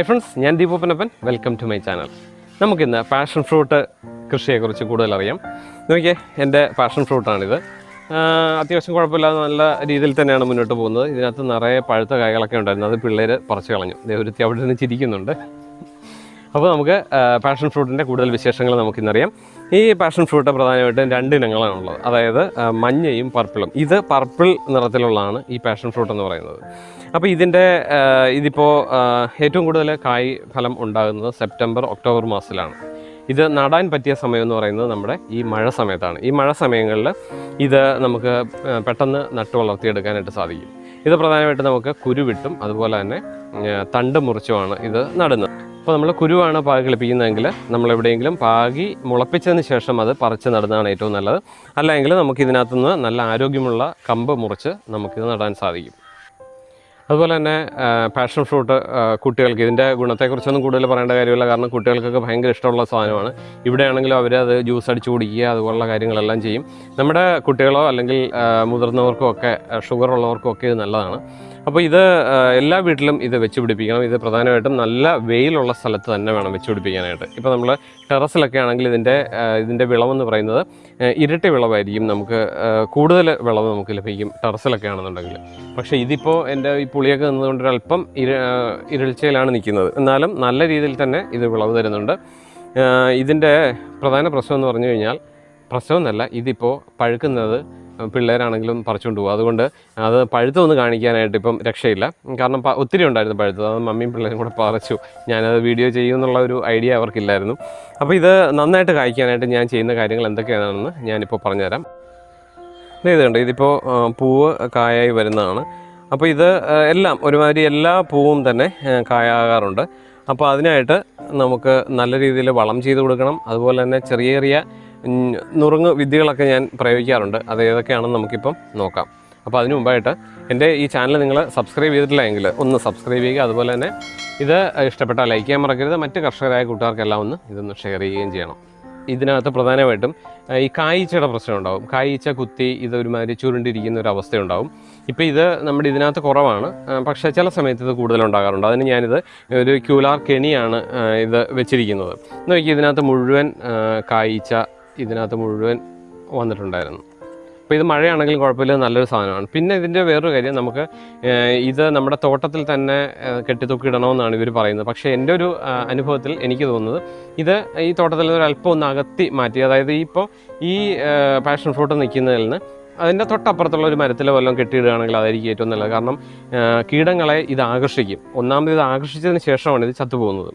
Hi friends ഞാൻ ദീപോപ്പനപ്പൻ welcome to my channel നമുക്കിന്ന് പാഷൻ ഫ്രൂട്ട് കൃഷിയെക്കുറിച്ച് കൂടുതൽ അറിയാം നോക്കിയേ എന്റെ പാഷൻ ഫ്രൂട്ടാണിത് അത്യാവശ്യം കുഴപ്പമില്ലാതെ നല്ല രീതിയിൽ തന്നെയാണ് മുന്നോട്ട് പോകുന്നത്. ഇതിനകത്ത് നിറയെ പഴുത്ത കായകളൊക്കെ ഉണ്ടായിരുന്നു. അത് പിള്ളേർ പറിച്ചു കളഞ്ഞു. ദേവരുത്തി അവിടെ നിന്ന് ചിരിക്കുന്നുണ്ട്. അപ്പോൾ നമുക്ക് പാഷൻ ഫ്രൂട്ടിന്റെ കൂടുതൽ വിശേഷങ്ങൾ നമുക്കിന്നറിയാം. ഈ പാഷൻ ഫ്രൂട്ട് പ്രധാനമായിട്ടും രണ്ട് ഇനങ്ങളാണുള്ളത് അതായത് മഞ്ഞയും പർപ്പിളും ഇത് പർപ്പിൾ നിറത്തിലുള്ളതാണ് ഈ പാഷൻ ഫ്രൂട്ട് എന്ന് പറയുന്നത്. അപ്പോൾ ഇതിന്റെ ഇതിപ്പോൾ ഏറ്റവും കൂടുതൽ കായ് ഫലം ഉണ്ടാകുന്നത് സെപ്റ്റംബർ ഒക്ടോബർ മാസത്തിലാണ്. ഇത് നടാൻ പറ്റിയ സമയം എന്ന് പറയുന്നത് നമ്മുടെ ഈ മഴ സമയത്താണ്. ഈ മഴ സമയങ്ങളിൽ ഇത് നമുക്ക് പെട്ടെന്ന് നട്ടു വളർത്തിയെടുക്കാനായിട്ട് സാധിക്കും. ഇത് പ്രധാനമായിട്ട് നമുക്ക് കുരുവിട്ടും അതുപോലെ തന്നെ തണ്ട് മുറിച്ചുമാണ് ഇത് നടുന്നത്. അപ്പോൾ നമ്മൾ കുരുവാണ് പാകി കളിപ്പിക്കുന്നതെങ്കിൽ നമ്മൾ എവിടെയെങ്കിലും പാകി മുളപ്പിച്ചതിന് ശേഷം അത് പറിച്ച് നടുന്നതാണ് ഏറ്റവും നല്ലത്. അല്ലെങ്കിൽ നമുക്ക് ഇതിനകത്തുനിന്ന് നല്ല ആരോഗ്യമുള്ള കമ്പ് മുറിച്ച് നമുക്കിത് നടാൻ സാധിക്കും. അതുപോലെ തന്നെ പാഷൻ ഫ്രൂട്ട് കുട്ടികൾക്ക്. ഇതിന്റെ ഗുണത്തെക്കുറിച്ചൊന്നും കൂടുതൽ പറയേണ്ട കാര്യമില്ല. കാരണം കുട്ടികൾക്കൊക്കെ ഭയങ്കര ഇഷ്ടമുള്ള സാധനമാണ്. ഇവിടെയാണെങ്കിലും അവർ അത് ജ്യൂസ് അടിച്ച് കുടിക്കുക അതുപോലുള്ള കാര്യങ്ങളെല്ലാം ചെയ്യും. നമ്മുടെ കുട്ടികളോ അല്ലെങ്കിൽ മുതിർന്നവർക്കോ ഒക്കെ ഷുഗർ ഉള്ളവർക്കും ഒക്കെ ഇത് നല്ലതാണ്. അപ്പോൾ ഇത് എല്ലാ വീട്ടിലും ഇത് വെച്ച് പിടിപ്പിക്കണം. ഇത് പ്രധാനമായിട്ടും നല്ല വെയിലുള്ള സ്ഥലത്ത് തന്നെ വേണം വെച്ച് പിടിപ്പിക്കാനായിട്ട്. ഇപ്പോൾ നമ്മൾ ടെറസിലൊക്കെ ആണെങ്കിൽ ഇതിന്റെ ഇതിന്റെ വിളവെന്ന് പറയുന്നത് ഇരട്ടി വിളവായിരിക്കും നമുക്ക് കൂടുതൽ വിളവ് നമുക്ക് ലഭിക്കും ടെറസിലൊക്കെ ആണെന്നുണ്ടെങ്കിൽ. പക്ഷേ ഇതിപ്പോൾ എന്റെ ഈ പുളിയൊക്കെ നിന്നതുകൊണ്ട് ഒരല്പം ഇര ഇരൾച്ചയിലാണ് നിൽക്കുന്നത്. എന്നാലും നല്ല രീതിയിൽ തന്നെ ഇത് വിളവ് തരുന്നുണ്ട്. ഇതിന്റെ പ്രധാന പ്രശ്നം എന്ന് പറഞ്ഞു കഴിഞ്ഞാൽ പ്രശ്നമെന്നല്ല ഇതിപ്പോൾ പഴുക്കുന്നത് പിള്ളേരാണെങ്കിലും പറിച്ചുകൊണ്ട് പോകും. അതുകൊണ്ട് അത് പഴുത്തൊന്ന് കാണിക്കാനായിട്ട് ഇപ്പം രക്ഷയില്ല. കാരണം ഒത്തിരി ഉണ്ടായിരുന്നു പഴുത്തത്. അത് മമ്മിയും പിള്ളേരും കൂടെ പറിച്ചു. ഞാനത് വീഡിയോ ചെയ്യുമെന്നുള്ള ഒരു ഐഡിയ അവർക്കില്ലായിരുന്നു. അപ്പോൾ ഇത് നന്നായിട്ട് കായ്ക്കാനായിട്ട് ഞാൻ ചെയ്യുന്ന കാര്യങ്ങൾ എന്തൊക്കെയാണെന്ന് ഞാനിപ്പോൾ പറഞ്ഞുതരാം. ഇത് കണ്ടോ ഇതിപ്പോൾ പൂവ് കായായി വരുന്നതാണ്. അപ്പോൾ ഇത് എല്ലാം ഒരുമാതിരി എല്ലാ പൂവും തന്നെ കായാകാറുണ്ട്. അപ്പോൾ അതിനായിട്ട് നമുക്ക് നല്ല രീതിയിൽ വളം ചെയ്ത് കൊടുക്കണം. അതുപോലെ തന്നെ ചെറിയ ചെറിയ നുറുങ്ങ് വിദ്യകളൊക്കെ ഞാൻ പ്രയോഗിക്കാറുണ്ട്. അത് ഏതൊക്കെയാണെന്ന് നമുക്കിപ്പം നോക്കാം. അപ്പോൾ അതിനു മുമ്പായിട്ട് എന്റെ ഈ ചാനൽ നിങ്ങൾ സബ്സ്ക്രൈബ് ചെയ്തിട്ടില്ല എങ്കിൽ ഒന്ന് സബ്സ്ക്രൈബ് ചെയ്യുക. അതുപോലെ തന്നെ ഇത് ഇഷ്ടപ്പെട്ടാൽ ലൈക്ക് ചെയ്യാൻ മറക്കരുത്. മറ്റ് കർഷകരായ കൂട്ടുകാർക്കെല്ലാം ഒന്ന് ഇതൊന്ന് ഷെയർ ചെയ്യുകയും ചെയ്യണം. ഇതിനകത്ത് പ്രധാനമായിട്ടും ഈ കായ്ച്ചയുടെ പ്രശ്നം ഉണ്ടാവും. കായ്ച്ച കുത്തി ഇത് ഒരുമാതിരി ചുരുണ്ടിരിക്കുന്ന ഒരു അവസ്ഥയുണ്ടാവും. ഇപ്പോൾ ഇത് നമ്മുടെ ഇതിനകത്ത് കുറവാണ്. പക്ഷേ ചില സമയത്ത് ഇത് കൂടുതലുണ്ടാകാറുണ്ട് അതിന് ഞാനിത് ഒരു ക്യൂലാർ കെണിയാണ് ഇത് വെച്ചിരിക്കുന്നത്. നോക്കി ഇതിനകത്ത് മുഴുവൻ കായ്ച്ച ഇതിനകത്ത് മുഴുവൻ വന്നിട്ടുണ്ടായിരുന്നു. അപ്പോൾ ഇത് മഴയാണെങ്കിലും കുഴപ്പമില്ല നല്ലൊരു സാധനമാണ്. പിന്നെ ഇതിന്റെ വേറൊരു കാര്യം നമുക്ക് ഇത് നമ്മുടെ തോട്ടത്തിൽ തന്നെ കെട്ടിത്തൂക്കിയിടണമെന്നാണ് ഇവർ പറയുന്നത്. പക്ഷേ എന്റെ ഒരു അനുഭവത്തിൽ എനിക്ക് തോന്നുന്നത് ഇത് ഈ തോട്ടത്തിൽ ഒരു അല്പം ഒന്ന് അകത്തി മാറ്റി അതായത് ഇപ്പോൾ ഈ പാഷൻ ഫ്രൂട്ട് നിൽക്കുന്നതിൽ നിന്ന് അതിന്റെ തൊട്ടപ്പുറത്തുള്ള ഒരു മരത്തിലോ വല്ലതും കെട്ടിയിടുകയാണെങ്കിൽ അതായിരിക്കും ഏറ്റവും നല്ലത്. കാരണം കീടങ്ങളെ ഇത് ആകർഷിക്കും. ഒന്നാമത് ഇത് ആകർഷിച്ചതിന് ശേഷമാണ് ഇത് ചത്തുപോകുന്നത്.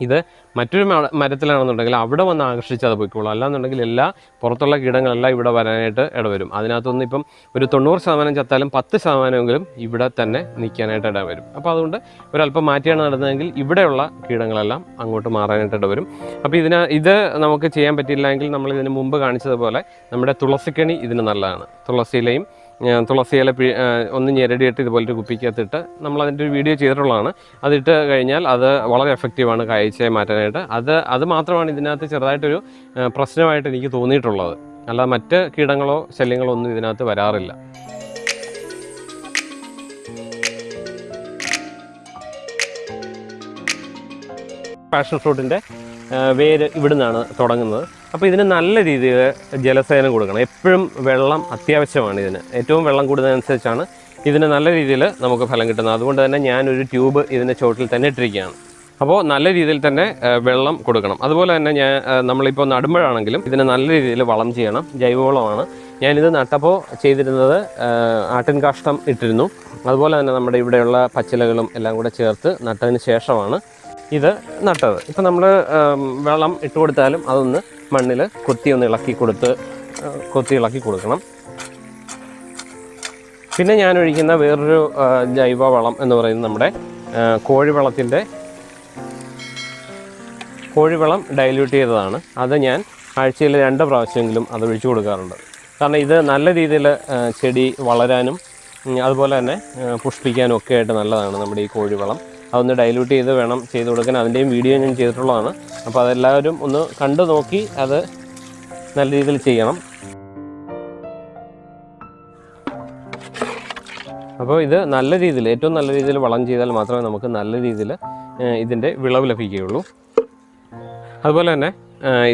ഇത് മറ്റൊരു മരത്തിലാണെന്നുണ്ടെങ്കിൽ അവിടെ വന്ന് ആകർഷിച്ച് അത് പോയിക്കോളും. അല്ലാന്നുണ്ടെങ്കിൽ എല്ലാ പുറത്തുള്ള കീടങ്ങളെല്ലാം ഇവിടെ വരാനായിട്ട് ഇടവരും. അതിനകത്തൊന്നും ഇപ്പം ഒരു തൊണ്ണൂറ് ശതമാനം ചത്താലും പത്ത് ശതമാനമെങ്കിലും ഇവിടെ തന്നെ നിൽക്കാനായിട്ട് ഇടവരും. അപ്പോൾ അതുകൊണ്ട് ഒരല്പം മാറ്റിയാണ് നടന്നതെങ്കിൽ ഇവിടെയുള്ള കീടങ്ങളെല്ലാം അങ്ങോട്ട് മാറാനായിട്ട് ഇടവരും. അപ്പോൾ ഇതിന് ഇത് നമുക്ക് ചെയ്യാൻ പറ്റിയില്ലെങ്കിൽ നമ്മൾ ഇതിന് മുമ്പ് കാണിച്ചതുപോലെ നമ്മുടെ തുളസിക്കണി ഇതിന് നല്ലതാണ്. തുളസിയിലയും തുളസിയില പി ഒന്ന് ഞെരടിയിട്ട് ഇതുപോലൊരു കുപ്പിക്കകത്തിട്ട് നമ്മൾ അതിന്റെ ഒരു വീഡിയോ ചെയ്തിട്ടുള്ളതാണ്. അതിട്ട് കഴിഞ്ഞാൽ അത് വളരെ എഫക്റ്റീവാണ് കാഴ്ചയെ മാറ്റാനായിട്ട്. അത് അത് മാത്രമാണ് ഇതിനകത്ത് ചെറുതായിട്ടൊരു പ്രശ്നമായിട്ട് എനിക്ക് തോന്നിയിട്ടുള്ളത്. അല്ലാതെ മറ്റ് കീടങ്ങളോ ശല്യങ്ങളോ ഒന്നും ഇതിനകത്ത് വരാറില്ല. പാഷൻ ഫ്രൂട്ടിന്റെ വേര് ഇവിടുന്നാണ് തുടങ്ങുന്നത്. അപ്പോൾ ഇതിന് നല്ല രീതിയിൽ ജലസേചനം കൊടുക്കണം. എപ്പോഴും വെള്ളം അത്യാവശ്യമാണ് ഇതിന്. ഏറ്റവും വെള്ളം കൂടുന്നതനുസരിച്ചാണ് ഇതിന് നല്ല രീതിയിൽ നമുക്ക് ഫലം കിട്ടുന്നത്. അതുകൊണ്ട് തന്നെ ഞാനൊരു ട്യൂബ് ഇതിന്റെ ചോട്ടിൽ തന്നെ ഇട്ടിരിക്കുകയാണ്. അപ്പോൾ നല്ല രീതിയിൽ തന്നെ വെള്ളം കൊടുക്കണം. അതുപോലെ തന്നെ ഞാൻ നമ്മളിപ്പോൾ നടുമ്പോഴാണെങ്കിലും ഇതിന് നല്ല രീതിയിൽ വളം ചെയ്യണം. ജൈവവളമാണ്. ഞാനിത് നട്ടപ്പോൾ ചെയ്തിരുന്നത് ആട്ടിൻ കാഷ്ടം ഇട്ടിരുന്നു. അതുപോലെ തന്നെ നമ്മുടെ ഇവിടെയുള്ള പച്ചിലകളും എല്ലാം കൂടെ ചേർത്ത് നട്ടതിന് ശേഷമാണ് ഇത് നട്ടത്. ഇപ്പം നമ്മൾ വെള്ളം ഇട്ട് കൊടുത്താലും അതൊന്ന് മണ്ണിൽ കൊത്തി ഒന്ന് ഇളക്കി കൊടുത്ത് കൊത്തി ഇളക്കി കൊടുക്കണം. പിന്നെ ഞാൻ ഒഴിക്കുന്ന വേറൊരു ജൈവവളം ജൈവ വളം എന്ന് പറയുന്നത് നമ്മുടെ കോഴിവളത്തിന്റെ കോഴിവളം ഡൈല്യൂട്ട് ചെയ്തതാണ്. അത് ഞാൻ ആഴ്ചയിൽ രണ്ട് പ്രാവശ്യമെങ്കിലും അത് ഒഴിച്ചു കൊടുക്കാറുണ്ട്. കാരണം ഇത് നല്ല രീതിയിൽ ചെടി വളരാനും അതുപോലെ തന്നെ പുഷ്പിക്കാനും ഒക്കെ ആയിട്ട് നല്ലതാണ് നമ്മുടെ ഈ കോഴിവളം. അതൊന്ന് ഡൈല്യൂട്ട് ചെയ്ത് വേണം ചെയ്ത് കൊടുക്കാൻ. അതിന്റെയും വീഡിയോ ഞാൻ ചെയ്തിട്ടുള്ളതാണ്. അപ്പോൾ അതെല്ലാവരും ഒന്ന് കണ്ടു നോക്കി അത് നല്ല രീതിയിൽ ചെയ്യണം. അപ്പോൾ ഇത് നല്ല രീതിയിൽ ഏറ്റവും നല്ല രീതിയിൽ വളം ചെയ്താൽ മാത്രമേ നമുക്ക് നല്ല രീതിയിൽ ഇതിന്റെ വിളവ് ലഭിക്കുകയുള്ളൂ. അതുപോലെ തന്നെ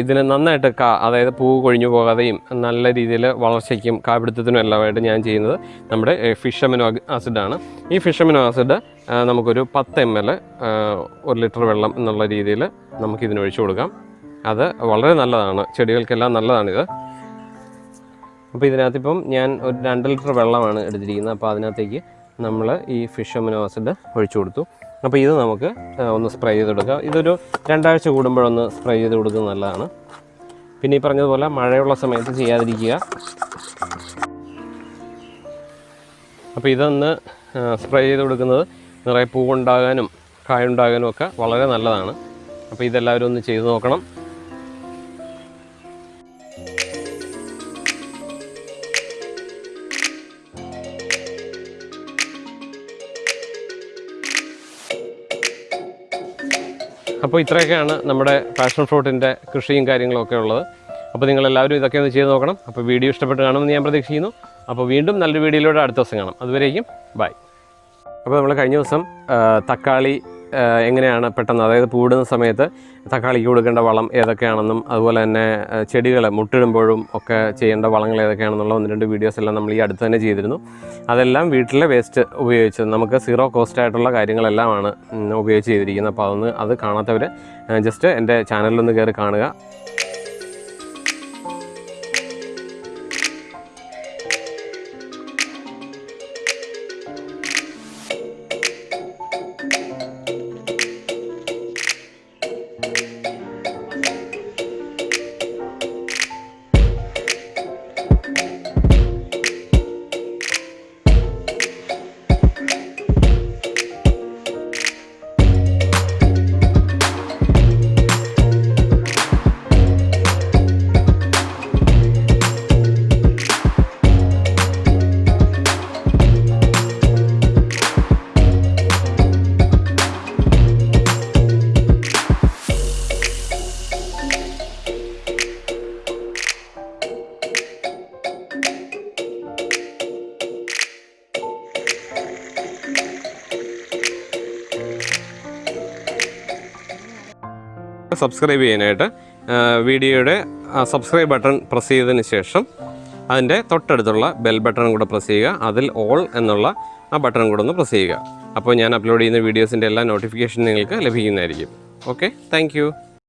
ഇതിന് നന്നായിട്ട് കാ അതായത് പൂവ് കൊഴിഞ്ഞു പോകാതെയും നല്ല രീതിയിൽ വളർച്ചയ്ക്കും കാപിടുത്തത്തിനും എല്ലാമായിട്ട് ഞാൻ ചെയ്യുന്നത് നമ്മുടെ ഫിഷ് അമിനോ ആസിഡാണ്. ഈ ഫിഷ് അമിനോ ആസിഡ് നമുക്കൊരു പത്ത് എം എൽ ഒരു ലിറ്റർ വെള്ളം എന്നുള്ള രീതിയിൽ നമുക്ക് ഇതിന് ഒഴിച്ചു കൊടുക്കാം. അത് വളരെ നല്ലതാണ്. ചെടികൾക്കെല്ലാം നല്ലതാണിത്. അപ്പോൾ ഇതിനകത്തിപ്പം ഞാൻ ഒരു രണ്ട് ലിറ്റർ വെള്ളമാണ് എടുത്തിരിക്കുന്നത്. അപ്പോൾ അതിനകത്തേക്ക് നമ്മൾ ഈ ഫിഷ് അമിനോ ആസിഡ് ഒഴിച്ചു കൊടുത്തു. അപ്പോൾ ഇത് നമുക്ക് ഒന്ന് സ്പ്രേ ചെയ്ത് കൊടുക്കുക ഇതൊരു രണ്ടാഴ്ച കൂടുമ്പോഴൊന്ന് സ്പ്രേ ചെയ്ത് കൊടുക്കുന്നത് നല്ലതാണ്. പിന്നെ ഈ പറഞ്ഞതുപോലെ മഴയുള്ള സമയത്ത് ചെയ്യാതിരിക്കുക. അപ്പോൾ ഇതൊന്ന് സ്പ്രേ ചെയ്ത് കൊടുക്കുന്നത് നിറയെ പൂവുണ്ടാകാനും കായുണ്ടാകാനും ഒക്കെ വളരെ നല്ലതാണ്. അപ്പോൾ ഇതെല്ലാവരും ഒന്ന് ചെയ്തു നോക്കണം. അപ്പോൾ ഇത്രയൊക്കെയാണ് നമ്മുടെ പാഷൻ ഫ്രൂട്ടിന്റെ കൃഷിയും കാര്യങ്ങളൊക്കെ ഉള്ളത്. അപ്പോൾ നിങ്ങളെല്ലാവരും ഇതൊക്കെ ഒന്ന് ചെയ്ത് നോക്കണം. അപ്പോൾ വീഡിയോ ഇഷ്ടപ്പെട്ട് കാണുമെന്ന് ഞാൻ പ്രതീക്ഷിക്കുന്നു. അപ്പോൾ വീണ്ടും നല്ലൊരു വീഡിയോയിലൂടെ അടുത്ത ദിവസം കാണാം. അതുവരേക്കും ബൈ. അപ്പോൾ നമ്മൾ കഴിഞ്ഞ ദിവസം തക്കാളി എങ്ങനെയാണ് പെട്ടെന്ന് അതായത് പൂടുന്ന സമയത്ത് തക്കാളിക്ക് കൊടുക്കേണ്ട വളം ഏതൊക്കെയാണെന്നും അതുപോലെ തന്നെ ചെടികൾ മുട്ടിടുമ്പോഴും ഒക്കെ ചെയ്യേണ്ട വളങ്ങൾ ഏതൊക്കെയാണെന്നുള്ള ഒന്ന് രണ്ട് വീഡിയോസ് എല്ലാം നമ്മൾ ഈ അടുത്ത് തന്നെ ചെയ്തിരുന്നു. അതെല്ലാം വീട്ടിലെ വേസ്റ്റ് ഉപയോഗിച്ച് നമുക്ക് സീറോ കോസ്റ്റ് ആയിട്ടുള്ള കാര്യങ്ങളെല്ലാമാണ് ഉപയോഗിച്ച് ചെയ്തിരിക്കുന്നത്. അപ്പോൾ അതൊന്ന് അത് കാണാത്തവർ ജസ്റ്റ് എന്റെ ചാനലിലൊന്ന് കയറി കാണുക. സബ്സ്ക്രൈബ് ചെയ്യാനായിട്ട് വീഡിയോയുടെ സബ്സ്ക്രൈബ് ബട്ടൺ പ്രസ് ചെയ്തതിന് ശേഷം അതിന്റെ തൊട്ടടുത്തുള്ള ബെൽ ബട്ടൺ കൂടെ പ്രസ് ചെയ്യുക. അതിൽ ഓൾ എന്നുള്ള ആ ബട്ടൺ കൂടെ ഒന്ന് പ്രസ് ചെയ്യുക. അപ്പോൾ ഞാൻ അപ്ലോഡ് ചെയ്യുന്ന വീഡിയോസിന്റെ എല്ലാ നോട്ടിഫിക്കേഷൻ നിങ്ങൾക്ക് ലഭിക്കുന്നതായിരിക്കും. Okay thank